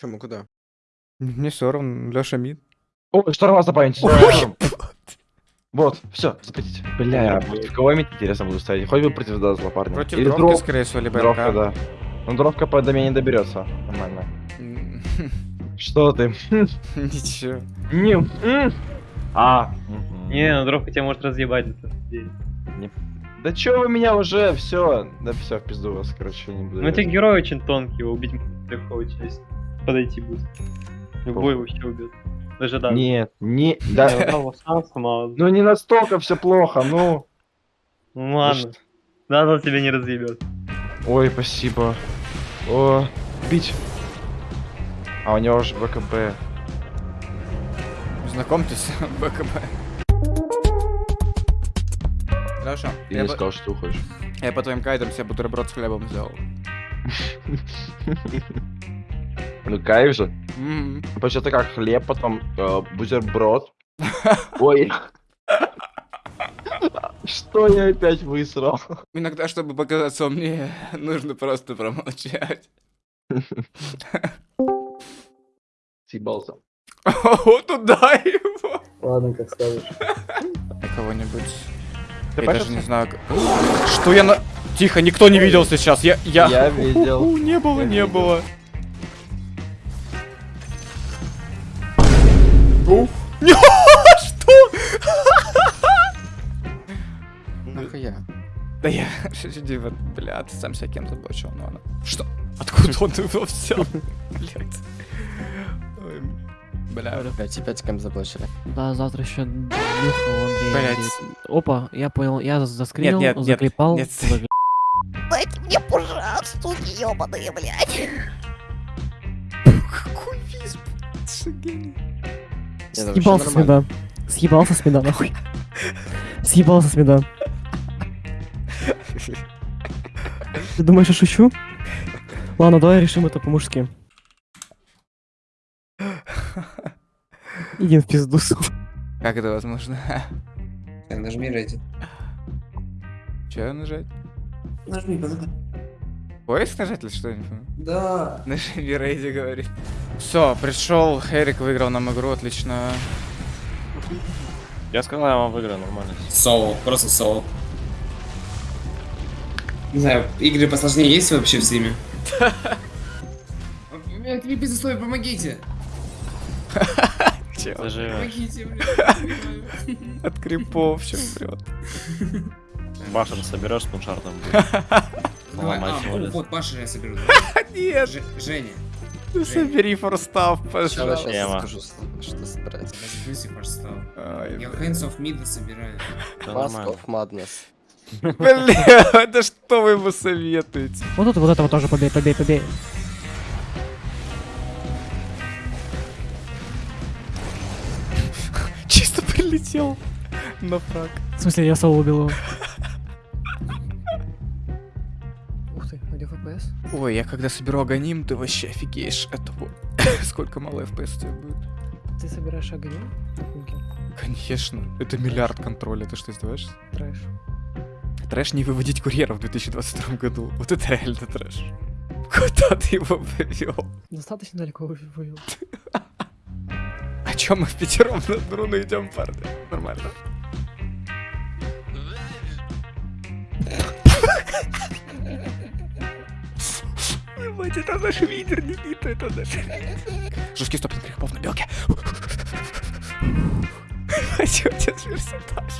Чему, куда? Мне все равно, Леша мид. О, шторма забанить. Вот, все, запретите. Бля, я против кого иметь интересно буду ставить? Хоть бы против Дазла, парня. Против Или дровки, дров- скорее всего, либо Дровка, да. Ну, дровка по до меня не доберется. Нормально. Что ты? Ничего. Не. А. Не, ну дровка тебя может разъебать. Да чё вы меня уже? Все. Да все, в пизду вас, короче, не буду. Ну тебе герой очень тонкий, его убить легко очень, подойти будет. Любой вообще убьет. Даже да. Нет, не. Да. Ну Ну не настолько все плохо, ну. ладно. Надо тебя не разъебет. Ой, спасибо. О, бить. А у него же БКБ. Знакомьтесь, БКБ. Ты я, не по- сказал, что ты хочешь. я по твоим кайдам себе бутерброд с хлебом сделал. Ну кайф же. М, Почему-то как хлеб, потом э, бутерброд. Ой. Что я опять высрал? Иногда, чтобы показаться умнее, нужно просто промолчать. Съебался. О, туда его! Ладно, как скажешь. Кого-нибудь. Ты Я даже не знаю. Что я на... Тихо, никто не видел сейчас. Я... Я, Я видел. Не было, не было. У. Не, Что? Нахуя? Да я... Бля, ты сам себя кем заблочил, ну ладно. Что? Откуда он его взял? Блять. Ой, Бля. Опять, опять кем заблочили. Да, завтра еще Блядь. Опа, я понял, я заскринил, нет, нет, заклепал. нет. загля- Дайте мне, пожалуйста, суки ёбаные, блядь. Какой визг, Шагени. Вообще Съебался с меда. Съебался с меда, нахуй. Съебался с меда. Ты думаешь, я шучу? Ладно, давай решим это по-мужски. Иди в пизду, сука. Как это возможно? Так, нажми Reddit. Че нажать? Нажми, подожди. Поиск нажать или что? Я не понимаю. Да. Нажми Рейди говорит. Все, пришел, Эрик выиграл нам игру, отлично. Я сказал, я вам выиграю нормально. Соло, просто соло. Не знаю, игры посложнее есть вообще в стиме? Блядь, не пиздец, помогите! Чел, Даже Помогите, блядь. от крипов все прет. башен соберешь с пуншартом. Давай, а, вот, Паша я соберу. Нет, Ж- Женя, ну собери форстав, Сейчас, пожалуйста. Тема. скажу, что собрать. разбейся, пожалуйста. Ай, Я Hands of Mid собираю. Mask of Madness. Бля, это что вы ему советуете? Вот тут вот этого тоже побей, побей, побей. Чисто прилетел на фраг. В смысле, я соло убил его. Ой, я когда соберу агоним, ты вообще офигеешь. Это вот. Сколько мало FPS у тебя будет? Ты собираешь огонь? Конечно. Это миллиард контроля, ты что, издеваешься? Трэш. Трэш не выводить курьеров в 2022 году. Вот это реально трэш. Куда ты его повел? Достаточно далеко вывел. О чем мы в пятером на Бруно идем, парни? Нормально. Ебать, это наш лидер, Никита, это наш лидер. Жесткий стопинг грехов на белке. Хочу сейчас персонаж.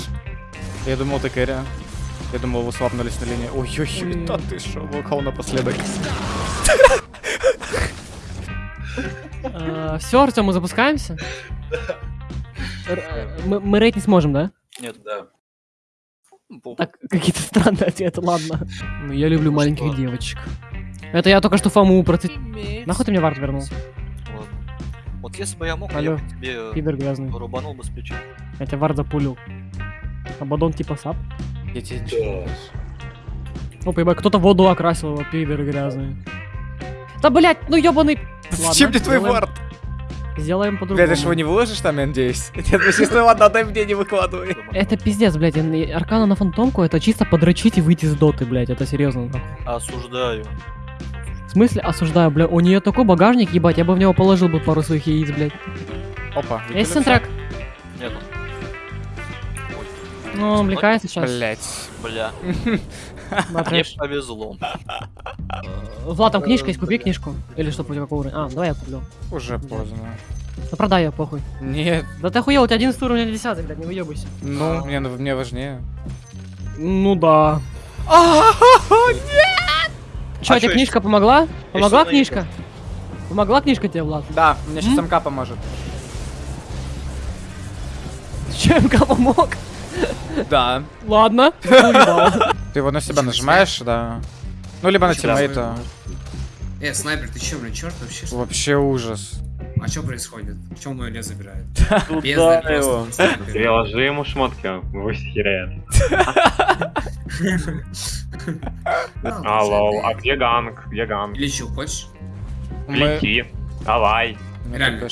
Я думал, ты Кэрри. Я думал, вы слабнулись на линии. Ой-ой-ой, да ты шо, волкал напоследок. Все, Артем, мы запускаемся? Мы мы рейд не сможем, да? Нет, да. Так, какие-то странные ответы, ладно. Ну, я люблю маленьких девочек. Это я только что Фому процит... Нахуй ты мне вард вернул? Вот если бы я мог, Алло. я бы тебе Пидор грязный. рубанул бы с плеча. Я тебя вард запулил. Абадон типа сап. Я тебе ничего Опа, ебать, кто-то воду окрасил его, пидор грязный. Да, блять, ну ёбаный... Зачем мне твой вард? Сделаем по-другому. ты ж его не выложишь там, я надеюсь? Нет, ну честно, ладно, дай мне не выкладывай. Это пиздец, блядь, Аркана на фантомку это чисто подрочить и выйти с доты, блядь, это серьезно. Осуждаю. В смысле осуждаю, бля, у нее такой багажник, ебать, я бы в него положил бы пару своих яиц, блядь. Опа. Есть сентрак? Нету. Ну, он увлекается сейчас. Блять. Бля. Да, Мне повезло. Влад, там книжка есть, купи книжку. Или что, против какого уровня? А, давай я куплю. Уже поздно. Ну продай ее, похуй. Нет, Да ты охуел, у тебя 11 уровень, у меня 10, блядь, не выебайся. ну, мне, мне важнее. Ну да. Чё, А тебе книжка помогла? Помогла что-то книжка? Помогла книжка тебе, Влад? Да, мне сейчас? МК поможет. Чем помог? Да. Ладно. Ты его на себя нажимаешь, да. Ну, либо на тиммейта. Э, снайпер, ты чё, блин, черт вообще? Вообще ужас. А что происходит? В чем мой лес забирает? Бездарь его. Приложи ему шмотки, пусть херяет. Ну, Алло, слушай, а где ганг? Где ганг? Лечу, хочешь? Лети. Давай. Реально.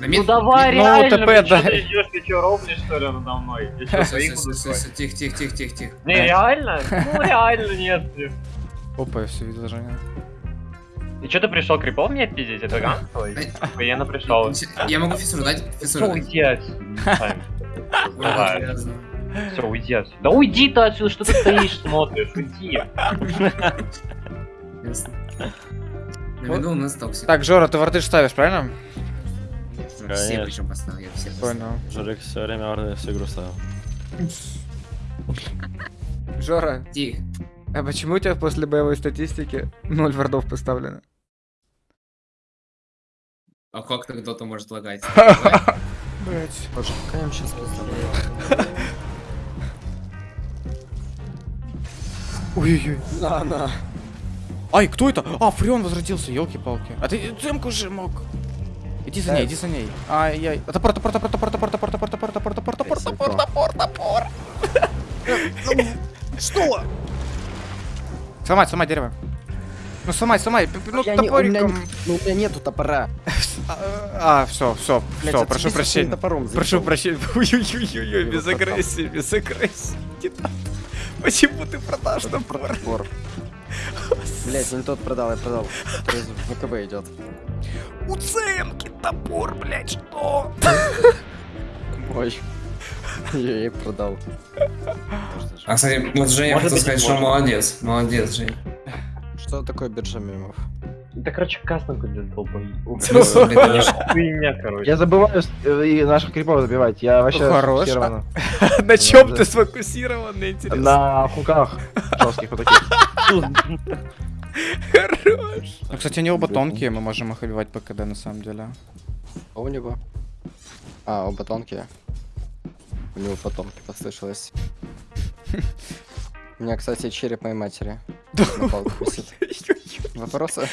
Ну давай, Ну, реально. ТП блин, чё дай. ты- идешь, ты что, ровнишь, что ли, надо мной? Я Тихо, тихо, тихо, тихо, тихо. Не, реально? Ну, реально нет. Опа, я все видел, Женя. И что ты пришел крипов мне пиздить? Это ганг твой? Охуенно пришел. Я могу фиссуру дать? Фиссуру Все, дать. Все, уйди отсюда. Да уйди ты отсюда, что ты стоишь, смотришь, уйди. Ясно. На виду у нас токсик. Так, Жора, ты варды ж ставишь, правильно? Все Конечно. причем поставил, я все. Понял. Жорик все время варды всю игру ставил. Жора, Тихо. а почему у тебя после боевой статистики 0 вардов поставлено? А как так кто-то может лагать? Блять. Им сейчас пизда. Ой-ой-ой. На, на. Ай, кто это? А, Фреон возродился, елки-палки. А ты цемку же мог. Иди за ней, иди за ней. Ай-яй. Топор, топор, топор, топор, топор, топор, топор, топор, топор, топор, топор, топор, топор, топор. Что? Сломать, сломать дерево. Ну сломай, сломай, ну Я не- у меня топориком. Ну, у меня нету топора. А, все, все, Блядь, все, прошу прощения. топором, Прошу прощения. Ой-ой-ой, без агрессии, без агрессии. Почему ты продашь топор? Топор. Блять, не тот продал, я продал. В ВКБ идет. У цемки топор, блядь, что? Ой. Я и продал. А, кстати, вот Женя хотел сказать, что молодец. Молодец, Жень. Что такое биржа мемов? Да, короче, кастом какой-то долбой. Конечно. Хуйня, короче. Я забываю э, и наших крипов забивать. Я вообще Хорош. На чем да. ты сфокусирован, интересно? на хуках жестких вот таких. Хорош. Ну, кстати, они оба тонкие, мы можем их убивать по КД на самом деле. А у него? А, оба тонкие. У него потомки послышалось. У меня, кстати, череп моей матери. Вопросы?